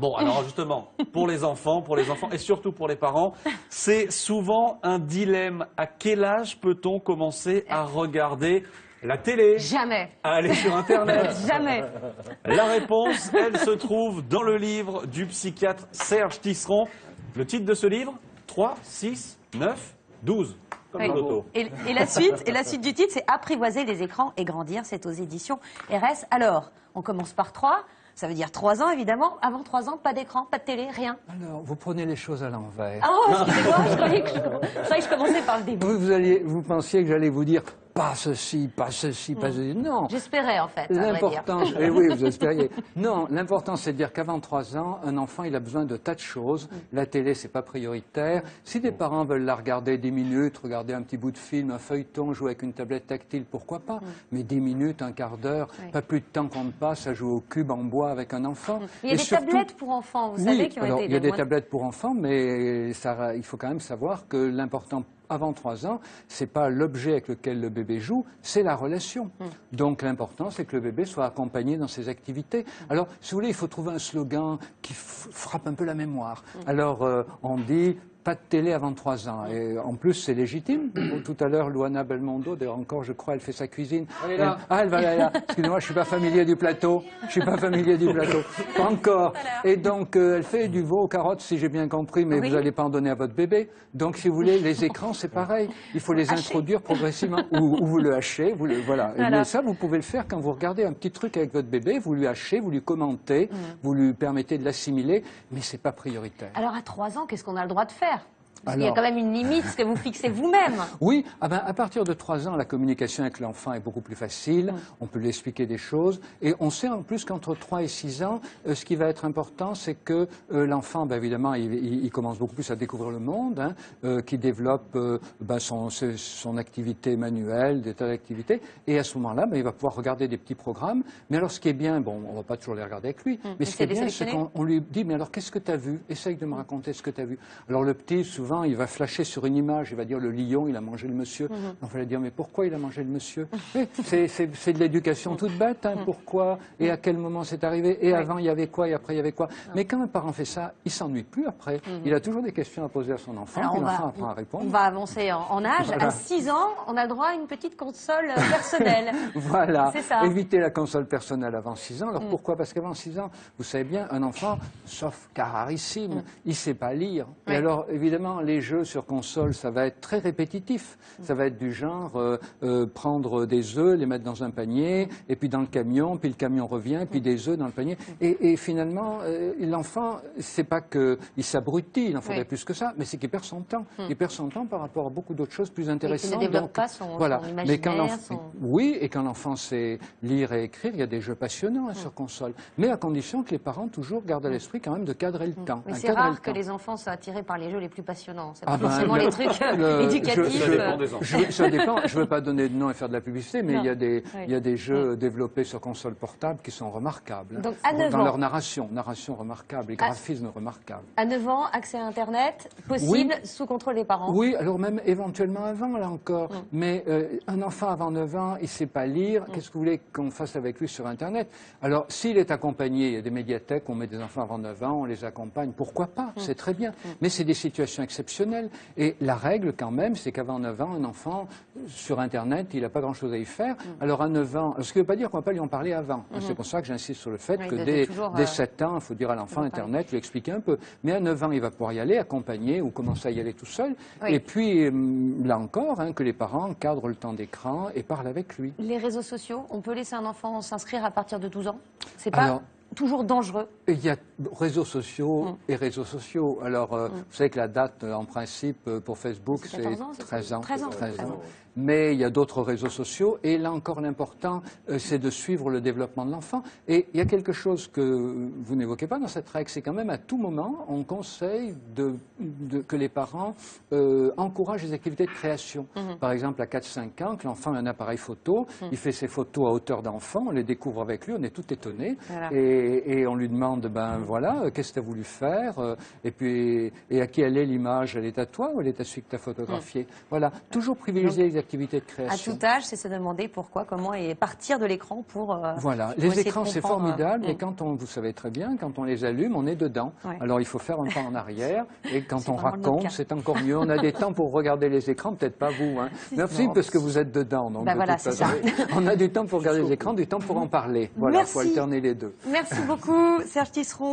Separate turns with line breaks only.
Bon, alors justement, pour les enfants, pour les enfants et surtout pour les parents, c'est souvent un dilemme. À quel âge peut-on commencer à regarder la télé?
Jamais.
À aller sur Internet
Jamais.
La réponse, elle se trouve dans le livre du psychiatre Serge Tisseron. Le titre de ce livre? 3, 6, 9, 12. Comme
Oui.
dans l'auto.
Et, et la suite, et la suite du titre, c'est Apprivoiser les écrans et grandir. C'est aux éditions RS. Alors, on commence par 3. Ça veut dire 3 ans, évidemment. Avant 3 ans, pas d'écran, pas de télé, rien.
Alors, vous prenez les choses à l'envers.
Ah, oh, excusez-moi, je croyais que je, je croyais que je commençais par le début.
Vous, vous alliez, vous pensiez que j'allais vous dire pas ceci, pas ceci, pas ceci. Non.
J'espérais, en fait.
L'important, eh oui, vous espériez. Non, l'important, c'est de dire qu'avant 3 ans, un enfant, il a besoin de tas de choses. La télé, c'est pas prioritaire. Si des parents veulent la regarder 10 minutes, regarder un petit bout de film, un feuilleton, jouer avec une tablette tactile, pourquoi pas? Mais 10 minutes, un quart d'heure,
Oui.
pas plus de temps qu'on ne passe à jouer au cube en bois avec un enfant.
Il y a
Et
des
surtout-
tablettes pour enfants, vous
oui,
savez, qui ont
alors,
été
il y a des
moins-
tablettes pour enfants, mais ça, il faut quand même savoir que l'important avant 3 ans, c'est pas l'objet avec lequel le bébé joue, c'est la relation.
Hmm.
Donc l'important, c'est que le bébé soit accompagné dans ses activités. Alors, si vous voulez, il faut trouver un slogan qui frappe un peu la mémoire.
Hmm.
Alors, euh, on dit pas de télé avant 3 ans. Et en plus, c'est légitime. Tout à l'heure, Luana Belmondo, d'ailleurs encore, je crois, elle fait sa cuisine.
Elle est là.
Ah, elle va là, là. Excusez-moi, je suis pas familier du plateau. Je suis pas familier du plateau. Pas encore. Et donc, euh, elle fait du veau aux carottes, si j'ai bien compris, mais
Oui.
vous n'allez pas en donner à votre bébé. Donc, si vous voulez, les écrans, c'est pareil. Il faut les introduire progressivement. Ou, ou vous le hachez, vous le, voilà. Et
Voilà.
mais ça, vous pouvez le faire quand vous regardez un petit truc avec votre bébé, vous lui hachez, vous lui commentez,
Mm.
vous lui permettez de l'assimiler, mais c'est pas prioritaire.
Alors, à 3 ans, qu'est-ce qu'on a le droit de faire? faire. Parce qu'il y a
Alors-
quand même une limite, que vous fixez vous-même.
Oui, ah ben, à partir de 3 ans, la communication avec l'enfant est beaucoup plus facile. On peut lui expliquer des choses. Et on sait en plus qu'entre 3 et 6 ans, euh, ce qui va être important, c'est que euh, l'enfant, ben, évidemment, il, il- il commence beaucoup plus à découvrir le monde, hein, euh, qu'il développe ben, son, activité manuelle, des tas d'activités. Et à ce moment-là, ben, il va pouvoir regarder des petits programmes. Mais alors, ce qui est bien, bon, on va pas toujours les regarder avec lui, mais ce qui est bien, c'est qu'on on lui dit, mais alors qu'est-ce que tu as vu? Essaye de me raconter ce que tu as vu. Alors le petit, souvent, il va flasher sur une image, il va dire le lion, il a mangé le monsieur.
Mhm.
On va dire, mais pourquoi il a mangé le monsieur c'est- de l'éducation toute bête,
Mhm.
hein, pourquoi et à quel moment c'est arrivé, et avant il y avait quoi, et après il y avait quoi. Mais quand un parent fait ça, il s'ennuie plus après. Il a toujours des questions à poser à son enfant,
Mhm. Alors, on
l'enfant apprend à répondre.
on va avancer en, en âge. À 6 ans, on a droit à une petite console euh, personnelle.
Voilà.
Ça. Mm.
Éviter la console personnelle avant 6 ans. Alors pourquoi? Parce qu'avant 6 ans, vous savez bien, un enfant, sauf car rarissime, il sait pas lire.
Mm. Oui.
Et alors, évidemment, les jeux sur console, ça va être très répétitif. Ça va être du genre euh, euh, prendre des œufs, les mettre dans un panier, et puis dans le camion, puis le camion revient, puis des œufs dans le panier. Et, et finalement, euh, l'enfant, c'est pas qu'il s'abrutit, il en faudrait
Oui.
plus que ça, mais c'est qu'il perd son temps. Il perd son temps par rapport à beaucoup d'autres choses plus
Mm. Et
intéressantes.
qui ne développe
Donc,
pas son,
voilà.
son
Mais quand
son...
oui, et quand l'enfant sait lire et écrire, il y a des jeux passionnants hein, sur console. Mais à condition que les parents toujours gardent à l'esprit quand même de cadrer le temps.
Mais
hein,
c'est rare que
temps.
les enfants soient attirés par les jeux les plus passionnants. C'est
Ah
pas
ben,
forcément
le-
les trucs euh,
le-
éducatifs.
je-
Ça dépend
euh,
des enfants.
Je, ça dépend. Je ne veux pas donner de nom et faire de la publicité, mais il y, a des,
Oui.
il y a des jeux développés sur console portable qui sont remarquables.
Donc, à
dans,
9
dans
ans.
leur narration, narration remarquable et
Ah.
graphisme remarquable.
À 9 ans, accès à Internet, possible, sous contrôle des parents.
Oui, alors même éventuellement avant, là encore.
Mm.
Mais euh, un enfant avant 9 ans, il ne sait pas lire. Qu'est-ce que vous voulez qu'on fasse avec lui sur Internet? Alors, s'il est accompagné, il y a des médiathèques, on met des enfants avant 9 ans, on les accompagne, pourquoi pas?
Mm.
C'est très bien. Mais c'est des situations exceptionnelles. Et la règle, quand même, c'est qu'avant 9 ans, un enfant, sur Internet, il n'a pas grand-chose à y faire.
Mm.
Alors, à 9 ans, ce qui ne veut pas dire qu'on ne va pas lui en parler avant. C'est pour ça que j'insiste sur le fait
Mm-hmm. Oui,
que dès,
toujours,
dès
euh,
7 ans, il faut dire à l'enfant. Internet, lui expliquer un peu. Mais à 9 ans, il va pouvoir y aller, accompagné ou commencer à y aller tout seul.
Oui.
Et puis, hum, là encore, hein, que les parents encadrent le temps d'écran et parlent avec lui.
Les réseaux sociaux, on peut laisser un enfant s'inscrire à partir de 12 ans? C'est pas
Alors-
toujours dangereux?
Et Il y a réseaux sociaux
Mm.
et réseaux sociaux. Alors, euh, vous savez que la date, euh, en principe, euh, pour Facebook,
C'est
c'est
14 ans, c'est
13 ans.
13 ans,
13
13
ans.
ans.
Mais il y a d'autres réseaux sociaux. Et là encore, l'important, euh, c'est de suivre le développement de l'enfant. Et il y a quelque chose que vous n'évoquez pas dans cette règle, c'est quand même à tout moment, on conseille de, de- que les parents euh, encouragent les activités de création.
Mhm.
Par exemple, à 4-5 ans, que l'enfant a un appareil photo, il fait ses photos à hauteur d'enfant, on les découvre avec lui, on est tout étonné.
Voilà.
Et, et on lui demande, ben voilà, euh, qu'est-ce que tu as voulu faire euh, Et puis, et à qui elle est l'image? Elle est à toi ou elle est à celui que tu as photographié Voilà, toujours privilégier les activités de
À
création.
tout âge, c'est se demander pourquoi, comment et partir de l'écran pour. euh,
Voilà,
pour
les écrans c'est formidable
euh,
et quand on, vous savez très bien, quand on les allume, on est dedans.
Ouais.
Alors il faut faire un pas en arrière et quand on raconte, c'est encore mieux. On a des temps pour regarder les écrans, peut-être pas vous. Hein. Merci
Non.
parce que vous êtes dedans. Donc
Bah
de
voilà,
toute
c'est
façon, on a du temps pour regarder les écrans, du temps pour en parler. Voilà, il faut alterner les deux.
Merci beaucoup, Serge Tisseron.